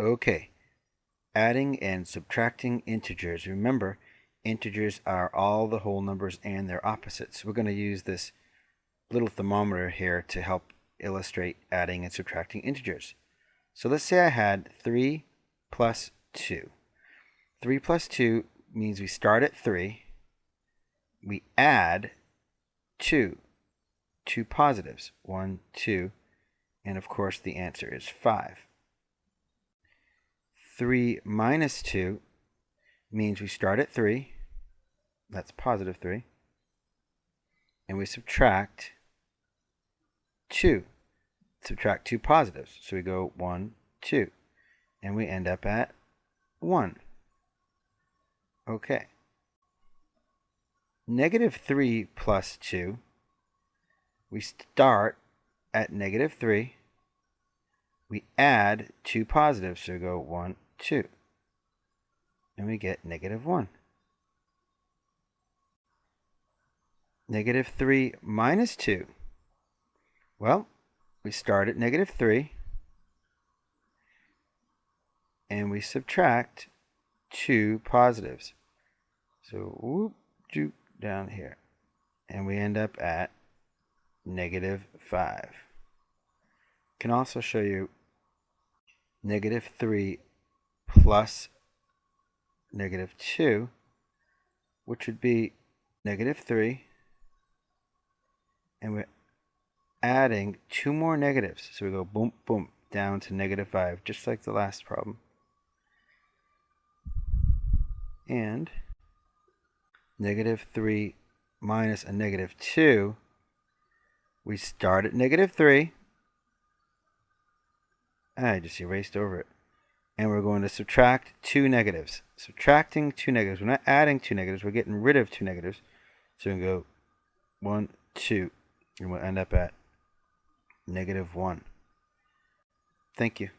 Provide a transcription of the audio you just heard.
Okay, adding and subtracting integers. Remember, integers are all the whole numbers and their opposites. We're going to use this little thermometer here to help illustrate adding and subtracting integers. So let's say I had 3 plus 2. 3 plus 2 means we start at 3, we add 2, two positives, 1, 2, and of course the answer is 5. 3 minus 2 means we start at 3, that's positive 3, and we subtract 2. Subtract two positives, so we go 1, 2, and we end up at 1. Okay. Negative 3 plus 2, we start at negative 3, we add two positives, so we go 1, 2. And we get negative 1. Negative 3 minus 2. Well, we start at negative 3. And we subtract two positives. So, whoop, doop, down here. And we end up at negative 5. Can also show you negative 3 plus negative 2, which would be negative 3, and we're adding two more negatives. So we go boom, boom, down to negative 5, just like the last problem. And negative 3 minus a negative 2, we start at negative 3. I just erased over it and we're going to subtract two negatives. Subtracting two negatives. We're not adding two negatives. We're getting rid of two negatives. So we can go 1, 2, and we'll end up at negative 1. Thank you.